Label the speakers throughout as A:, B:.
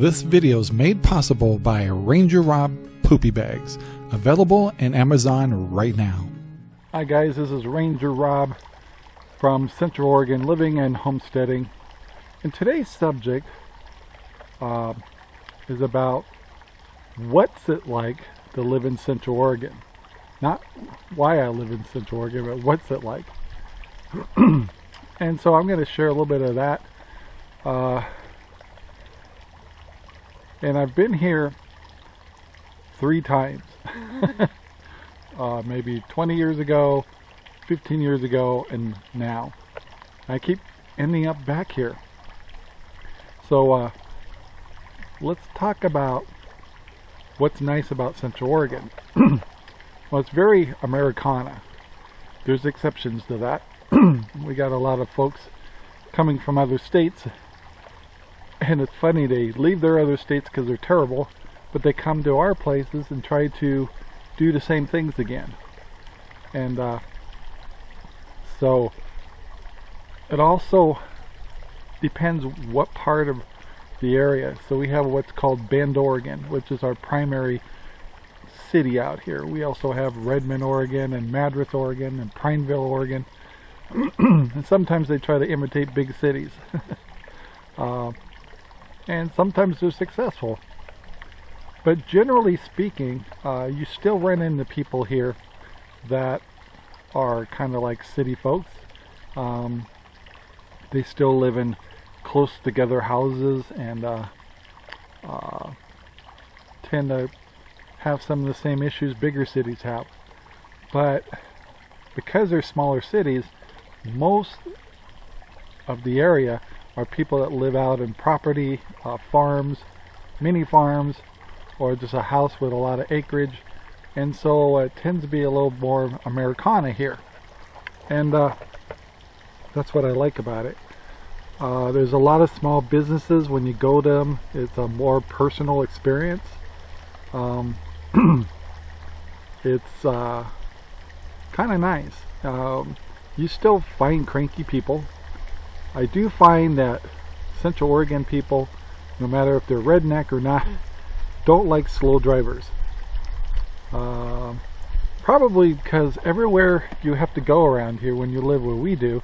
A: This video is made possible by Ranger Rob Poopy Bags, available in Amazon right now. Hi guys, this is Ranger Rob from Central Oregon, living and homesteading. And today's subject uh, is about what's it like to live in Central Oregon. Not why I live in Central Oregon, but what's it like. and so I'm going to share a little bit of that. Uh, and I've been here three times. uh, maybe 20 years ago, 15 years ago, and now. I keep ending up back here. So uh, let's talk about what's nice about Central Oregon. well, it's very Americana. There's exceptions to that. we got a lot of folks coming from other states and it's funny they leave their other states because they're terrible but they come to our places and try to do the same things again. And uh, so it also depends what part of the area. So we have what's called Bend Oregon which is our primary city out here. We also have Redmond Oregon and Madras Oregon and Prineville Oregon. And sometimes they try to imitate big cities. Uh, and sometimes they're successful. But generally speaking, uh, you still run into people here that are kind of like city folks. Um, they still live in close together houses and uh, uh, tend to have some of the same issues bigger cities have. But because they're smaller cities, most of the area are people that live out in property, uh, farms, mini farms, or just a house with a lot of acreage. And so it tends to be a little more Americana here. And uh, that's what I like about it. Uh, there's a lot of small businesses when you go to them. It's a more personal experience. Um, it's uh, kind of nice. Um, you still find cranky people I do find that Central Oregon people, no matter if they're redneck or not, don't like slow drivers. Uh, probably because everywhere you have to go around here when you live where we do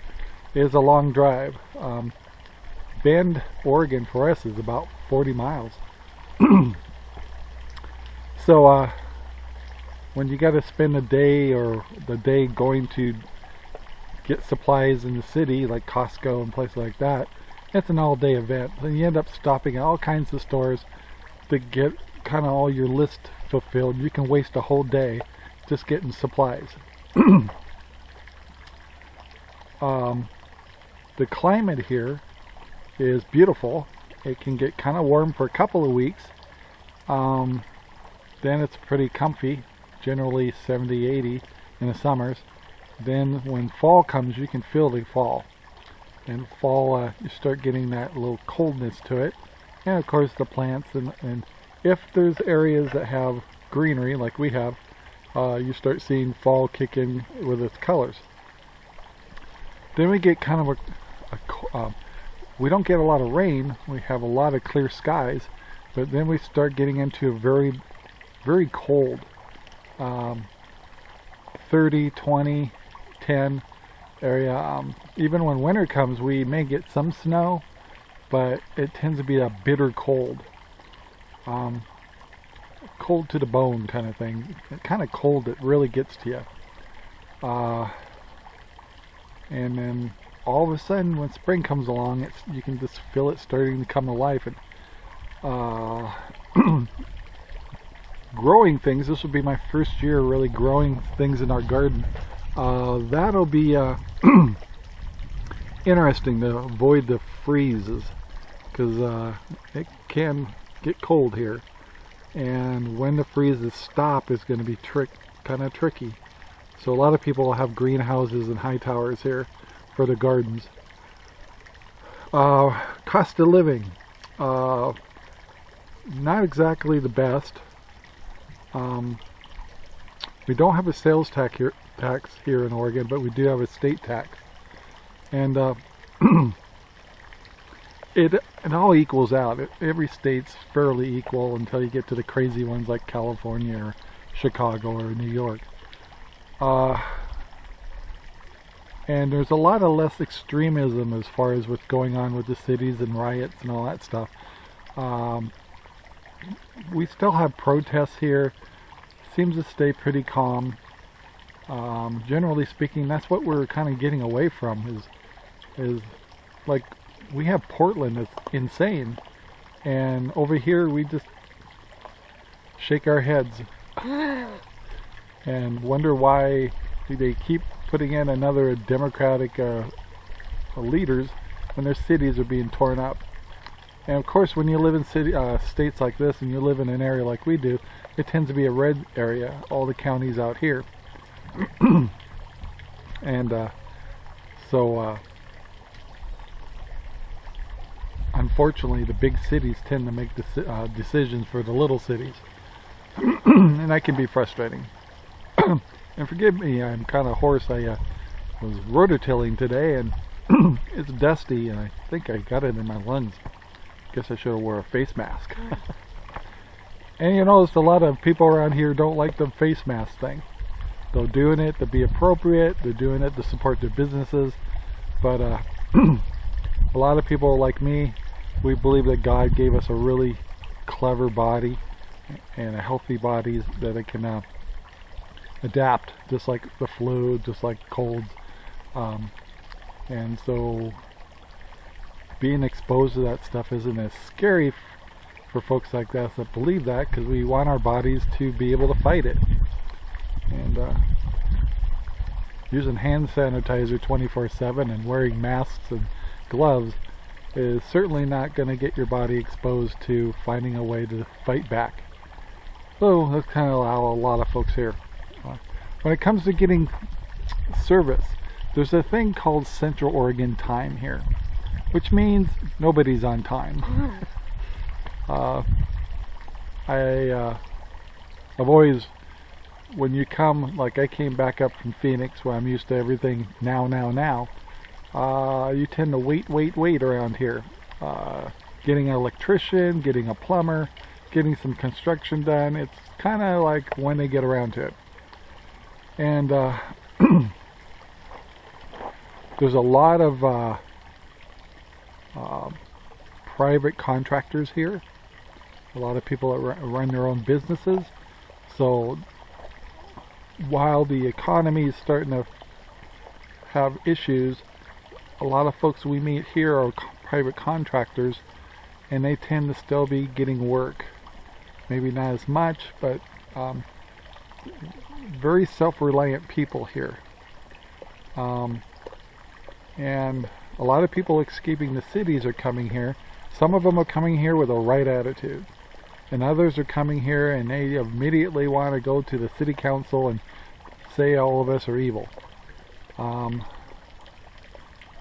A: is a long drive. Um, Bend, Oregon for us is about 40 miles. so uh, when you got to spend a day or the day going to get supplies in the city like Costco and places like that. It's an all-day event. And you end up stopping at all kinds of stores to get kind of all your list fulfilled. You can waste a whole day just getting supplies. Um, the climate here is beautiful. It can get kind of warm for a couple of weeks. Um, then it's pretty comfy generally 70 80 in the summers then when fall comes you can feel the fall. And fall uh, you start getting that little coldness to it. And of course the plants and, and if there's areas that have greenery like we have uh, you start seeing fall kick in with its colors. Then we get kind of a, a uh, we don't get a lot of rain. We have a lot of clear skies. But then we start getting into a very very cold um, 30 20 10 area. Um, even when winter comes, we may get some snow, but it tends to be a bitter cold. Um, cold to the bone kind of thing. Kind of cold that really gets to you. Uh, and then all of a sudden, when spring comes along, it's you can just feel it starting to come to life. And uh, growing things. This will be my first year really growing things in our garden. Uh, that'll be uh, interesting to avoid the freezes because uh, it can get cold here. And when the freezes stop is going to be trick kind of tricky. So a lot of people have greenhouses and high towers here for the gardens. Uh, cost of living uh, not exactly the best. Um, we don't have a sales tax here, tax here in Oregon, but we do have a state tax. And uh, it it all equals out. It, every state's fairly equal until you get to the crazy ones like California or Chicago or New York. Uh, and there's a lot of less extremism as far as what's going on with the cities and riots and all that stuff. Um, we still have protests here. Seems to stay pretty calm. Um, generally speaking, that's what we're kind of getting away from. Is is like we have Portland that's insane, and over here we just shake our heads and wonder why they keep putting in another Democratic uh, leaders when their cities are being torn up. And of course, when you live in city uh, states like this, and you live in an area like we do, it tends to be a red area. All the counties out here, and uh, so uh, unfortunately, the big cities tend to make the uh, decisions for the little cities, and that can be frustrating. and forgive me, I'm kind of hoarse. I uh, was rototilling today, and it's dusty, and I think I got it in my lungs. Guess I should have wore a face mask. and you notice a lot of people around here don't like the face mask thing. They're doing it to be appropriate. They're doing it to support their businesses. But uh, a lot of people like me, we believe that God gave us a really clever body and a healthy body that it can uh, adapt, just like the flu, just like colds. Um, and so being exposed to that stuff isn't as scary for folks like us that believe that because we want our bodies to be able to fight it. And uh, using hand sanitizer 24-7 and wearing masks and gloves is certainly not going to get your body exposed to finding a way to fight back. So that's kind of how a lot of folks here. When it comes to getting service, there's a thing called Central Oregon time here, which means nobody's on time. uh, I, uh, I've always, when you come, like I came back up from Phoenix where I'm used to everything now, now, now, uh, you tend to wait, wait, wait around here. Uh, getting an electrician, getting a plumber, getting some construction done, it's kind of like when they get around to it. And uh, there's a lot of uh, uh, private contractors here. A lot of people that run their own businesses. So while the economy is starting to have issues, a lot of folks we meet here are private contractors and they tend to still be getting work. Maybe not as much, but um, very self-reliant people here. Um, and a lot of people escaping the cities are coming here. Some of them are coming here with a right attitude. And others are coming here and they immediately want to go to the city council and say all of us are evil. Um,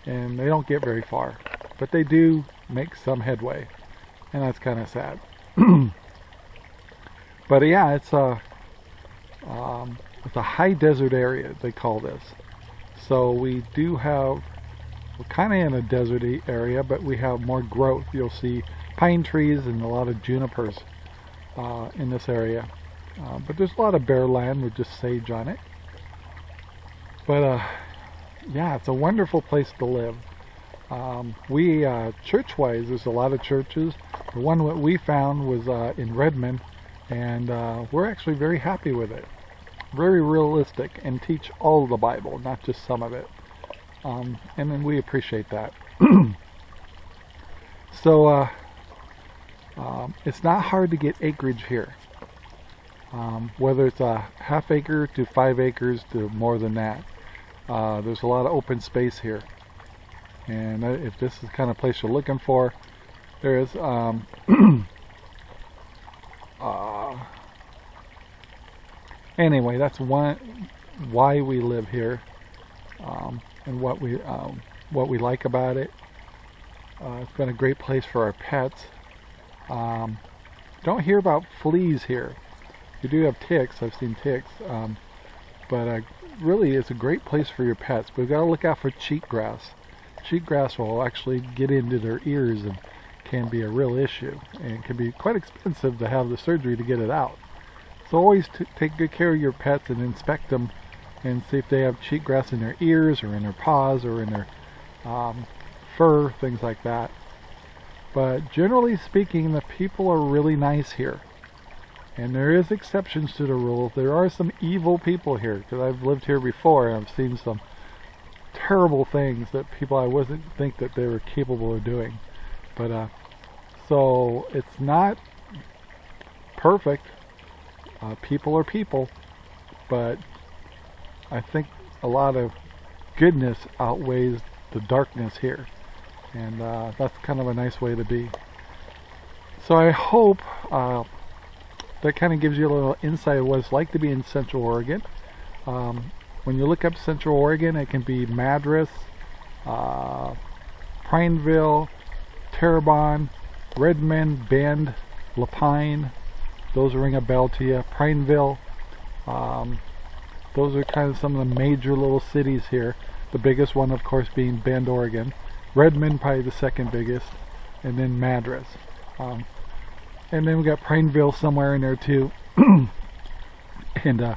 A: and they don't get very far. But they do make some headway. And that's kind of sad. but yeah, it's a, um, it's a high desert area, they call this. So we do have we're kind of in a deserty area, but we have more growth. You'll see pine trees and a lot of junipers uh, in this area. Uh, but there's a lot of bare land with just sage on it. But uh, yeah, it's a wonderful place to live. Um, we, uh, church-wise, there's a lot of churches. The one that we found was uh, in Redmond, and uh, we're actually very happy with it. Very realistic and teach all the Bible, not just some of it. Um, and then we appreciate that. so uh, um, it's not hard to get acreage here. Um, whether it's a half acre to five acres to more than that. Uh, there's a lot of open space here. And uh, if this is the kind of place you're looking for, there is um, uh, anyway, that's one why we live here. Um, and what we um, what we like about it. Uh, it's been a great place for our pets. Um, don't hear about fleas here. We do have ticks. I've seen ticks, um, but uh, really, it's a great place for your pets. But we've got to look out for cheatgrass. cheatgrass will actually get into their ears and can be a real issue and can be quite expensive to have the surgery to get it out. So always take good care of your pets and inspect them and see if they have cheatgrass in their ears or in their paws or in their um, fur, things like that. But generally speaking, the people are really nice here. And there is exceptions to the rule. There are some evil people here because I've lived here before and I've seen some terrible things that people I wasn't think that they were capable of doing. But uh, so it's not perfect. Uh, people are people, but I think a lot of goodness outweighs the darkness here. And uh, that's kind of a nice way to be. So I hope uh, that kind of gives you a little insight of what it's like to be in Central Oregon. Um, when you look up Central Oregon, it can be Madras, uh, Prineville, Terrebonne, Redmond, Bend, La Pine. Those ring a bell to you. Prineville. Um, those are kind of some of the major little cities here. The biggest one, of course, being Bend, Oregon. Redmond, probably the second biggest. And then Madras. Um, and then we got Prineville somewhere in there too. and uh,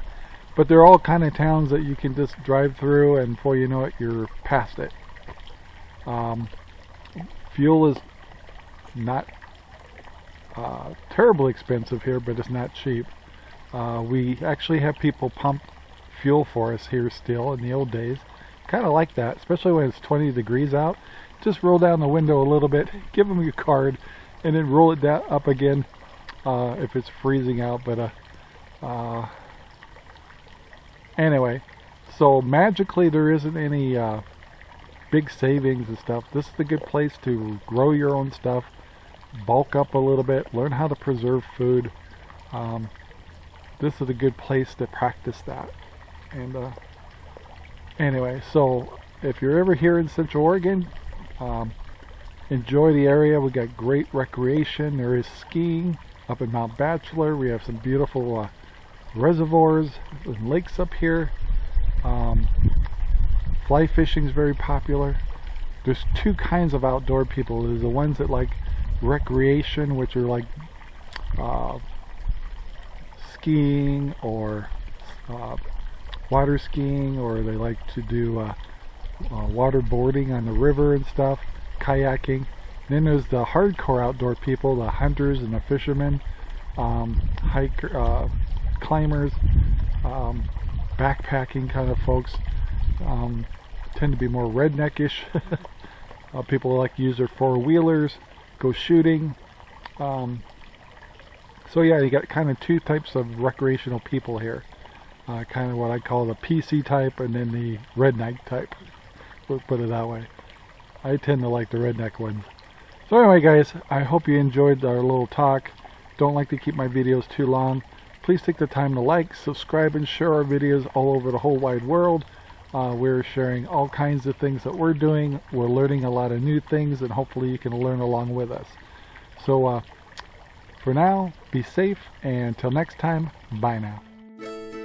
A: but they're all kind of towns that you can just drive through, and before you know it, you're past it. Um, fuel is not uh, terribly expensive here, but it's not cheap. Uh, we actually have people pump fuel for us here still in the old days. Kind of like that, especially when it's 20 degrees out. Just roll down the window a little bit, give them your card, and then roll it down up again uh, if it's freezing out. But uh, uh, anyway, so magically there isn't any uh, big savings and stuff. This is a good place to grow your own stuff, bulk up a little bit, learn how to preserve food. Um, this is a good place to practice that. And uh, anyway, so if you're ever here in Central Oregon, um, enjoy the area. We got great recreation. There is skiing up in Mount Bachelor. We have some beautiful uh, reservoirs and lakes up here. Um, fly fishing is very popular. There's two kinds of outdoor people. There's the ones that like recreation, which are like uh, skiing or uh, water skiing, or they like to do uh, uh water boarding on the river and stuff, kayaking. Then there's the hardcore outdoor people, the hunters and the fishermen, um, hiker, uh, climbers, um, backpacking kind of folks. Um, tend to be more redneckish. uh, people like to use their four-wheelers, go shooting. Um, so yeah, you got kind of two types of recreational people here. Uh, kind of what I call the PC type and then the redneck type. We'll put it that way. I tend to like the redneck ones. So anyway guys, I hope you enjoyed our little talk. Don't like to keep my videos too long. Please take the time to like, subscribe, and share our videos all over the whole wide world. Uh, we're sharing all kinds of things that we're doing. We're learning a lot of new things, and hopefully you can learn along with us. So uh, for now, be safe, and until next time, bye now.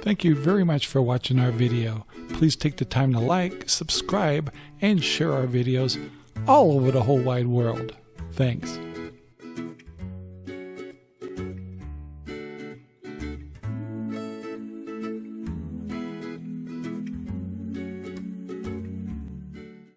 B: Thank you very much for watching our video. Please take the time to like, subscribe, and share our videos all over the whole wide world. Thanks.